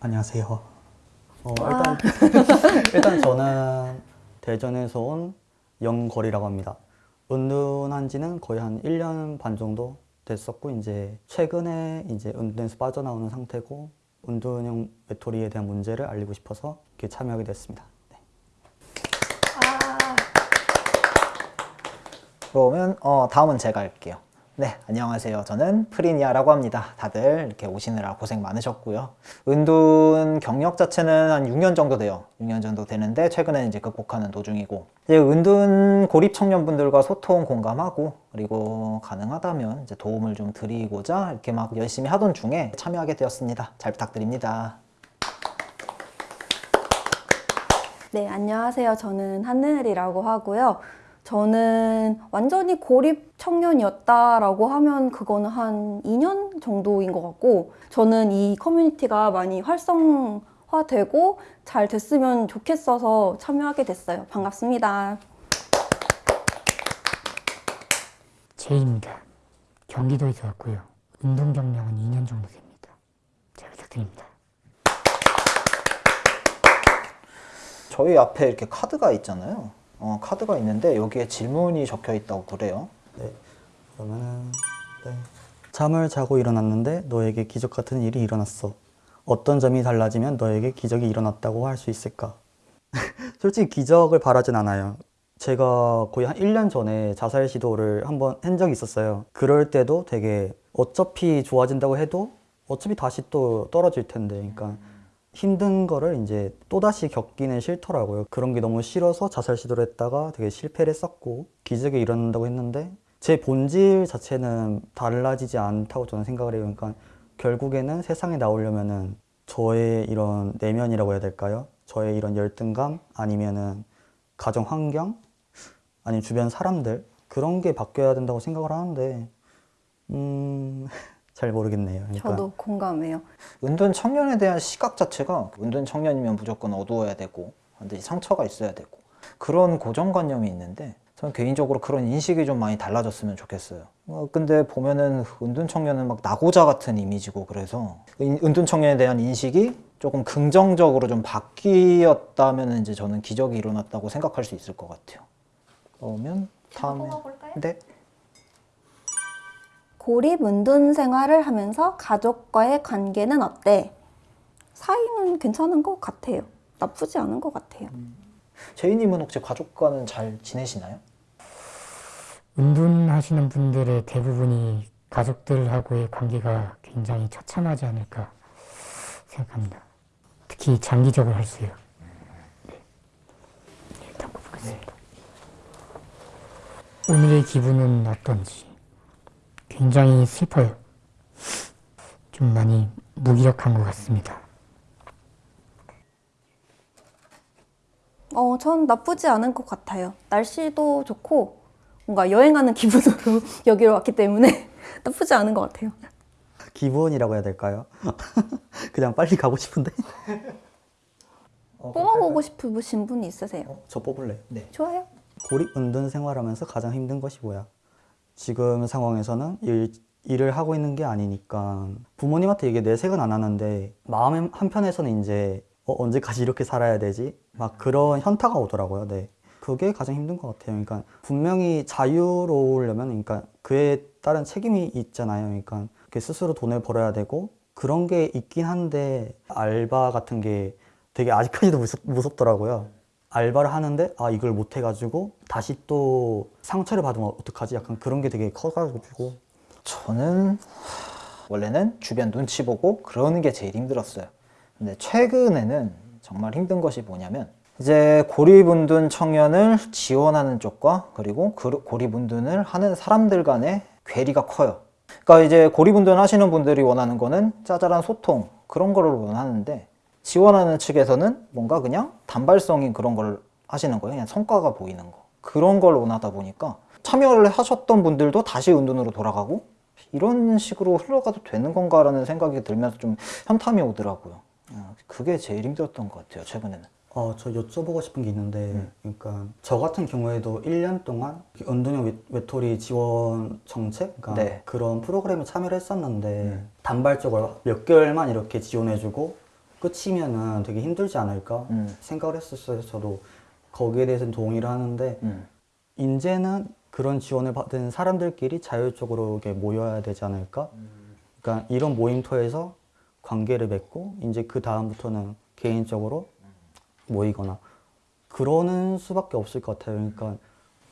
안녕하세요. 어, 일단 일단 저는 대전에서 온 영거리라고 합니다. 은둔한 지는 거의 한 1년 반 정도 됐었고 이제 최근에 이제 은둔에서 빠져나오는 상태고 은둔형 외톨이에 대한 문제를 알리고 싶어서 이렇게 참여하게 됐습니다. 네. 그러면 어, 다음은 제가 할게요. 네, 안녕하세요. 저는 프리니아라고 합니다. 다들 이렇게 오시느라 고생 많으셨고요. 은둔 경력 자체는 한 6년 정도 돼요. 6년 정도 되는데 최근에 이제 극복하는 도중이고 이제 은둔 고립 청년분들과 소통 공감하고 그리고 가능하다면 이제 도움을 좀 드리고자 이렇게 막 열심히 하던 중에 참여하게 되었습니다. 잘 부탁드립니다. 네, 안녕하세요. 저는 한늘이라고 하고요. 저는 완전히 고립 청년이었다라고 하면 그거는 한 2년 정도인 것 같고 저는 이 커뮤니티가 많이 활성화되고 잘 됐으면 좋겠어서 참여하게 됐어요. 반갑습니다. 제이입니다. 경기도에서 왔고요. 운동 경력은 2년 정도 됩니다. 잘 부탁드립니다. 저희 앞에 이렇게 카드가 있잖아요. 어, 카드가 있는데 여기에 질문이 적혀 있다고 그래요. 네. 그러면은 네. 잠을 자고 일어났는데 너에게 기적 같은 일이 일어났어. 어떤 점이 달라지면 너에게 기적이 일어났다고 할 수 있을까? 솔직히 기적을 바라진 않아요. 제가 거의 한 1년 전에 자살 시도를 한번 한 적이 있었어요. 그럴 때도 되게 어차피 좋아진다고 해도 어차피 다시 또 떨어질 텐데. 그러니까 힘든 거를 이제 또다시 겪기는 싫더라고요. 그런 게 너무 싫어서 자살 시도를 했다가 되게 실패를 했었고 기적이 일어난다고 했는데 제 본질 자체는 달라지지 않다고 저는 생각을 해요. 그러니까 결국에는 세상에 나오려면은 저의 이런 내면이라고 해야 될까요? 저의 이런 열등감 아니면은 가정 환경 아니면 주변 사람들 그런 게 바뀌어야 된다고 생각을 하는데 음... 잘 모르겠네요. 그러니까 저도 공감해요. 은둔 청년에 대한 시각 자체가 은둔 청년이면 무조건 어두워야 되고 반드시 상처가 있어야 되고 그런 고정관념이 있는데 저는 개인적으로 그런 인식이 좀 많이 달라졌으면 좋겠어요. 어, 근데 보면은 은둔 청년은 막 나고자 같은 이미지고 그래서 은- 은둔 청년에 대한 인식이 조금 긍정적으로 좀 바뀌었다면 이제 저는 기적이 일어났다고 생각할 수 있을 것 같아요. 그러면 다음에 네. 고립 은둔 생활을 하면서 가족과의 관계는 어때? 사이는 괜찮은 것 같아요. 나쁘지 않은 것 같아요. 제이님은 혹시 가족과는 잘 지내시나요? 운둔하시는 분들의 대부분이 가족들하고의 관계가 굉장히 처참하지 않을까 생각합니다. 특히 장기적으로 할수요. 네. 일단 보겠습니다. 오늘의 기분은 어떤지 굉장히 슬퍼요. 좀 많이 무기력한 것 같습니다. 어, 전 나쁘지 않은 것 같아요. 날씨도 좋고 뭔가 여행하는 기분으로 여기로 왔기 때문에 나쁘지 않은 것 같아요. 기분이라고 해야 될까요? 그냥 빨리 가고 싶은데 어, 뽑아보고 싶으신 분이 있으세요? 어, 저 뽑을래. 네. 좋아요. 고립 은둔 생활하면서 가장 힘든 것이 뭐야? 지금 상황에서는 일, 일을 하고 있는 게 아니니까 부모님한테 이게 내색은 안 하는데 마음 한편에서는 이제 어, 언제까지 이렇게 살아야 되지? 막 그런 현타가 오더라고요. 네. 그게 가장 힘든 것 같아요. 그러니까 분명히 자유로우려면 그러니까 그에 따른 책임이 있잖아요. 그러니까 스스로 돈을 벌어야 되고 그런 게 있긴 한데 알바 같은 게 되게 아직까지도 무섭, 무섭더라고요. 알바를 하는데 아 이걸 못 해가지고 다시 또 상처를 받으면 어떡하지? 약간 그런 게 되게 커가지고 저는 원래는 주변 눈치 보고 그러는 게 제일 힘들었어요. 근데 최근에는 정말 힘든 것이 뭐냐면 이제 고립운둔 청년을 지원하는 쪽과 그리고 그 고립운둔을 하는 사람들 간의 괴리가 커요. 그러니까 이제 고립운둔 하시는 분들이 원하는 거는 짜잘한 소통 그런 거를 원하는데 지원하는 측에서는 뭔가 그냥 단발성인 그런 걸 하시는 거예요. 그냥 성과가 보이는 거. 그런 걸 원하다 보니까 참여를 하셨던 분들도 다시 은둔으로 돌아가고 이런 식으로 흘러가도 되는 건가 라는 생각이 들면서 좀 현탐이 오더라고요. 어, 그게 제일 힘들었던 것 같아요, 최근에는. 어, 저 여쭤보고 싶은 게 있는데, 그러니까 저 같은 경우에도 1년 동안 은둔형 외- 외톨이 지원 정책, 그러니까 네. 그런 프로그램에 참여를 했었는데 단발적으로 몇 개월만 이렇게 지원해주고 끝이면은 되게 힘들지 않을까 음. 생각을 했었어요. 저도 거기에 대해서는 동의를 하는데 음. 이제는 그런 지원을 받은 사람들끼리 자율적으로 이렇게 모여야 되지 않을까? 그러니까 이런 모임터에서 관계를 맺고 이제 그 다음부터는 개인적으로 모이거나 그러는 수밖에 없을 것 같아요. 그러니까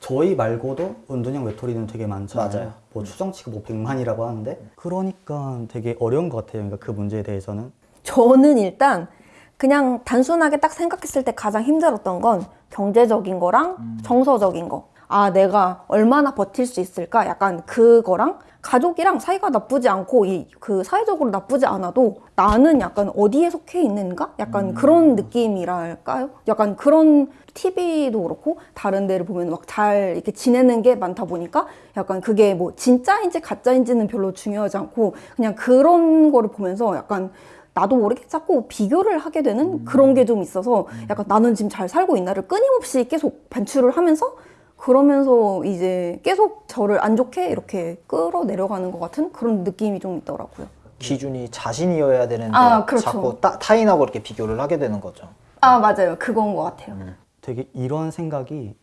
저희 말고도 은둔형 외톨이는 되게 많잖아요. 맞아요. 뭐 추정치가 뭐 100만이라고 하는데 그러니까 되게 어려운 것 같아요. 그러니까 그 문제에 대해서는 저는 일단 그냥 단순하게 딱 생각했을 때 가장 힘들었던 건 경제적인 거랑 정서적인 거. 아, 내가 얼마나 버틸 수 있을까? 약간 그거랑 가족이랑 사이가 나쁘지 않고 이 그 사회적으로 나쁘지 않아도 나는 약간 어디에 속해 있는가? 약간 그런 느낌이랄까요? 약간 그런 TV도 그렇고 다른 데를 보면 막 잘 이렇게 지내는 게 많다 보니까 약간 그게 뭐 진짜인지 가짜인지는 별로 중요하지 않고 그냥 그런 거를 보면서 약간 나도 모르게 자꾸 비교를 하게 되는 그런 게 좀 있어서 약간 나는 지금 잘 살고 있나를 끊임없이 계속 반추를 하면서 그러면서 이제 계속 저를 안 좋게 이렇게 끌어내려가는 것 같은 그런 느낌이 좀 있더라고요. 기준이 자신이어야 되는데 아, 그렇죠. 자꾸 따, 타인하고 이렇게 비교를 하게 되는 거죠. 아, 맞아요. 그건 것 같아요. 되게 이런 생각이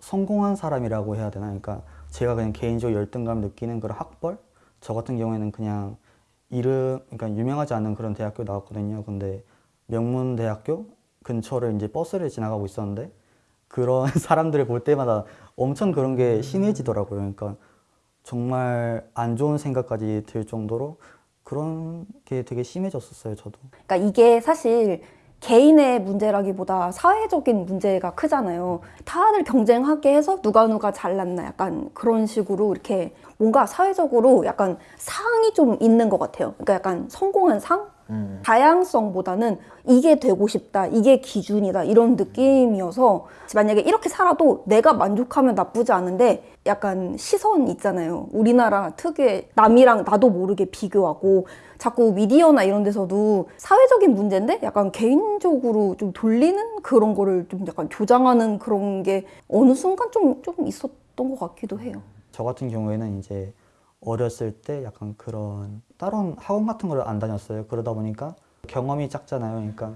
성공한 사람이라고 해야 되나? 그러니까 제가 그냥 개인적으로 열등감 느끼는 그런 학벌? 저 같은 경우에는 그냥 이름, 그러니까 유명하지 않은 그런 대학교 나왔거든요. 근데 명문 대학교 근처를 이제 버스를 지나가고 있었는데 그런 사람들을 볼 때마다 엄청 그런 게 심해지더라고요. 그러니까 정말 안 좋은 생각까지 들 정도로 그런 게 되게 심해졌었어요, 저도. 그러니까 이게 사실 개인의 문제라기보다 사회적인 문제가 크잖아요. 다들 경쟁하게 해서 누가 누가 잘났나 약간 그런 식으로 이렇게 뭔가 사회적으로 약간 상이 좀 있는 것 같아요. 그러니까 약간 성공한 상? 음. 다양성보다는 이게 되고 싶다, 이게 기준이다 이런 느낌이어서 만약에 이렇게 살아도 내가 만족하면 나쁘지 않은데 약간 시선 있잖아요. 우리나라 특유의 남이랑 나도 모르게 비교하고 자꾸 미디어나 이런 데서도 사회적인 문제인데 약간 개인적으로 좀 돌리는 그런 거를 좀 약간 조장하는 그런 게 어느 순간 좀, 좀 있었던 것 같기도 해요. 저 같은 경우에는 이제 어렸을 때 약간 그런 다른 학원 같은 걸 안 다녔어요. 그러다 보니까 경험이 작잖아요. 그러니까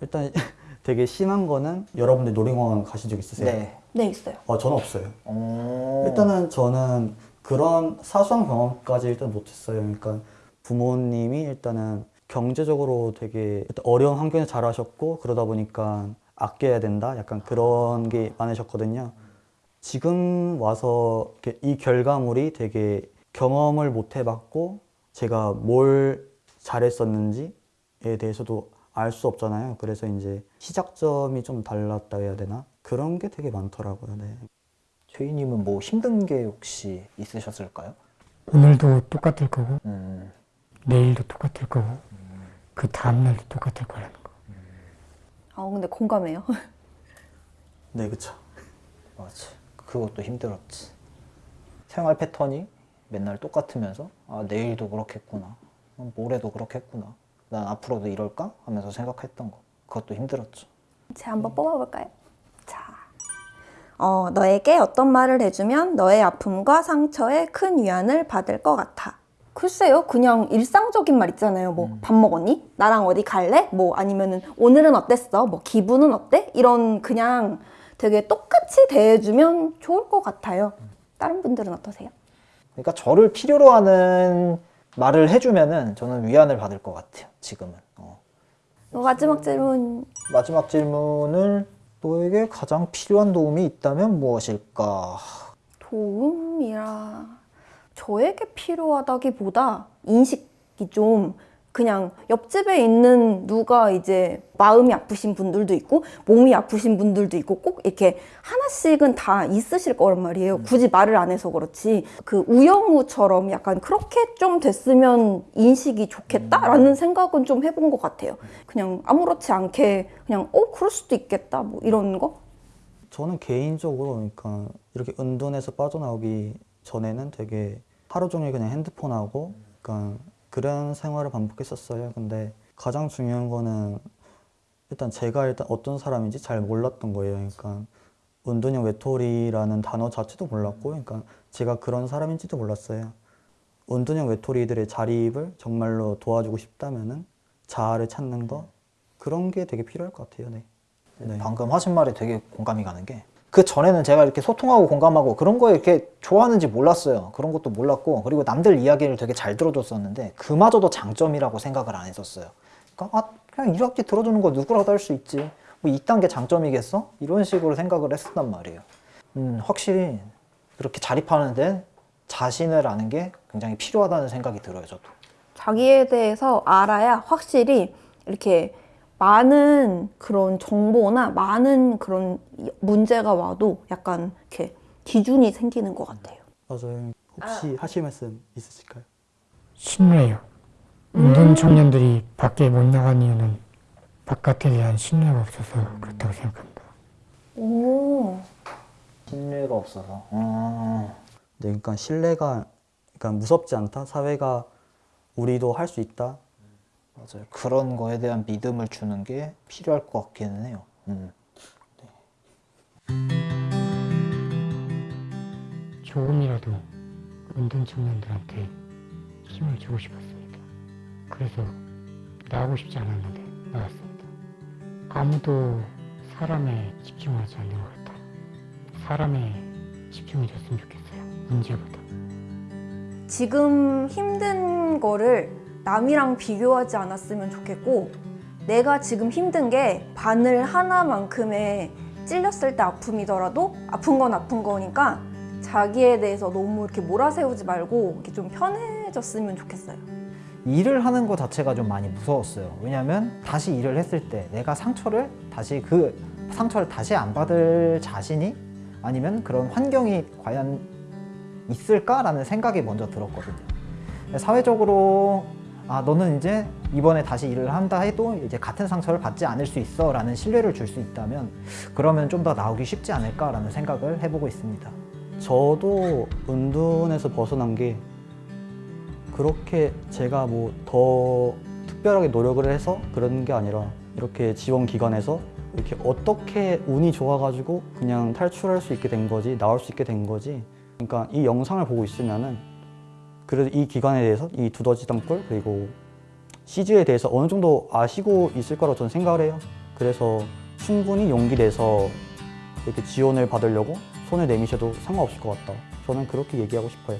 일단 되게 심한 거는 여러분들 놀이공원 가신 적 있으세요? 네. 네, 있어요. 어, 저는 없어요. 어... 일단은 저는 그런 사소한 경험까지 일단 못했어요. 그러니까 부모님이 일단은 경제적으로 되게 일단 어려운 환경에 자라셨고 그러다 보니까 아껴야 된다. 약간 그런 게 많으셨거든요. 지금 와서 이 결과물이 되게 경험을 못 해봤고 제가 뭘 잘했었는지에 대해서도 알 수 없잖아요. 그래서 이제 시작점이 좀 달랐다 해야 되나? 그런 게 되게 많더라고요. 네. 최희님은 뭐 힘든 게 혹시 있으셨을까요? 오늘도 똑같을 거고 음, 내일도 똑같을 거고 그 다음날도 똑같을 거라는 거. 아, 근데 공감해요. 네, 그쵸. 맞아. 그것도 힘들었지. 생활 패턴이 맨날 똑같으면서 아 내일도 그렇겠구나, 어, 모레도 그렇겠구나. 난 앞으로도 이럴까 하면서 생각했던 거. 그것도 힘들었죠. 제가 한번 뽑아볼까요? 자, 어, 너에게 어떤 말을 해주면 너의 아픔과 상처에 큰 위안을 받을 것 같아. 글쎄요, 그냥 일상적인 말 있잖아요. 뭐, 밥 먹었니? 나랑 어디 갈래? 뭐, 아니면은, 오늘은 어땠어? 뭐, 기분은 어때? 이런 그냥 되게 똑같이 대해주면 좋을 것 같아요. 다른 분들은 어떠세요? 그러니까 저를 필요로 하는 말을 해주면은 저는 위안을 받을 것 같아요. 지금은. 어. 어, 마지막 질문. 마지막 질문을 너에게 가장 필요한 도움이 있다면 무엇일까? 도움이라 저에게 필요하다기보다 인식이 좀 그냥 옆집에 있는 누가 이제 마음이 아프신 분들도 있고 몸이 아프신 분들도 있고 꼭 이렇게 하나씩은 다 있으실 거란 말이에요. 굳이 말을 안 해서 그렇지. 그 우영우처럼 약간 그렇게 좀 됐으면 인식이 좋겠다라는 생각은 좀 해본 것 같아요. 그냥 아무렇지 않게 그냥 어 그럴 수도 있겠다 뭐 이런 거. 저는 개인적으로 그러니까 이렇게 은둔에서 빠져나오기 전에는 되게 하루 종일 그냥 핸드폰하고 그러니까 그런 생활을 반복했었어요. 근데 가장 중요한 거는 일단 제가 일단 어떤 사람인지 잘 몰랐던 거예요. 그러니까 은둔형 외톨이라는 단어 자체도 몰랐고 그러니까 제가 그런 사람인지도 몰랐어요. 은둔형 외톨이들의 자립을 정말로 도와주고 싶다면 은 자아를 찾는 거 그런 게 되게 필요할 것 같아요. 네. 네. 방금 하신 말에 되게 공감이 가는 게 그 전에는 제가 이렇게 소통하고 공감하고 그런 거에 이렇게 좋아하는지 몰랐어요. 그런 것도 몰랐고 그리고 남들 이야기를 되게 잘 들어줬었는데 그마저도 장점이라고 생각을 안 했었어요. 그러니까 아 그냥 이렇게 들어주는 거 누구라도 할 수 있지. 뭐 이딴 게 장점이겠어? 이런 식으로 생각을 했었단 말이에요. 음 확실히 그렇게 자립하는데 자신을 아는 게 굉장히 필요하다는 생각이 들어요. 저도. 자기에 대해서 알아야 확실히 이렇게 많은 그런 정보나 많은 그런 문제가 와도 약간 이렇게 기준이 생기는 것 같아요. 맞아요. 혹시 하실 말씀 있으실까요? 신뢰요. 운동 청년들이 밖에 못 나간 이유는 바깥에 대한 신뢰가 없어서 그렇다고 생각합니다. 오. 신뢰가 없어서. 어... 네, 그러니까 신뢰가 그러니까 무섭지 않다. 사회가 우리도 할 수 있다. 맞아요. 그런 거에 대한 믿음을 주는 게 필요할 것 같기는 해요. 음. 조금이라도 운동 청년들한테 힘을 주고 싶었습니다. 그래서 나오고 싶지 않았는데 나왔습니다. 아무도 사람에 집중하지 않는 것 같아요. 사람에 집중해줬으면 좋겠어요. 문제보다. 지금 힘든 거를 남이랑 비교하지 않았으면 좋겠고 내가 지금 힘든 게 바늘 하나만큼의 찔렸을 때 아픔이더라도 아픈 건 아픈 거니까 자기에 대해서 너무 이렇게 몰아세우지 말고 이렇게 좀 편해졌으면 좋겠어요. 일을 하는 것 자체가 좀 많이 무서웠어요. 왜냐하면 다시 일을 했을 때 내가 상처를 다시 그 상처를 다시 안 받을 자신이 아니면 그런 환경이 과연 있을까라는 생각이 먼저 들었거든요. 사회적으로 아 너는 이제 이번에 다시 일을 한다 해도 이제 같은 상처를 받지 않을 수 있어 라는 신뢰를 줄 수 있다면 그러면 좀 더 나오기 쉽지 않을까 라는 생각을 해보고 있습니다. 저도 은둔에서 벗어난 게 그렇게 제가 뭐 더 특별하게 노력을 해서 그런 게 아니라 이렇게 지원 기관에서 이렇게 어떻게 운이 좋아가지고 그냥 탈출할 수 있게 된 거지 나올 수 있게 된 거지 그러니까 이 영상을 보고 있으면은 그래도 이 기관에 대해서 이 두더지 땅굴 그리고 CG에 대해서 어느 정도 아시고 있을 거라고 저는 생각을 해요. 그래서 충분히 용기 내서 이렇게 지원을 받으려고 손을 내미셔도 상관없을 것 같다. 저는 그렇게 얘기하고 싶어요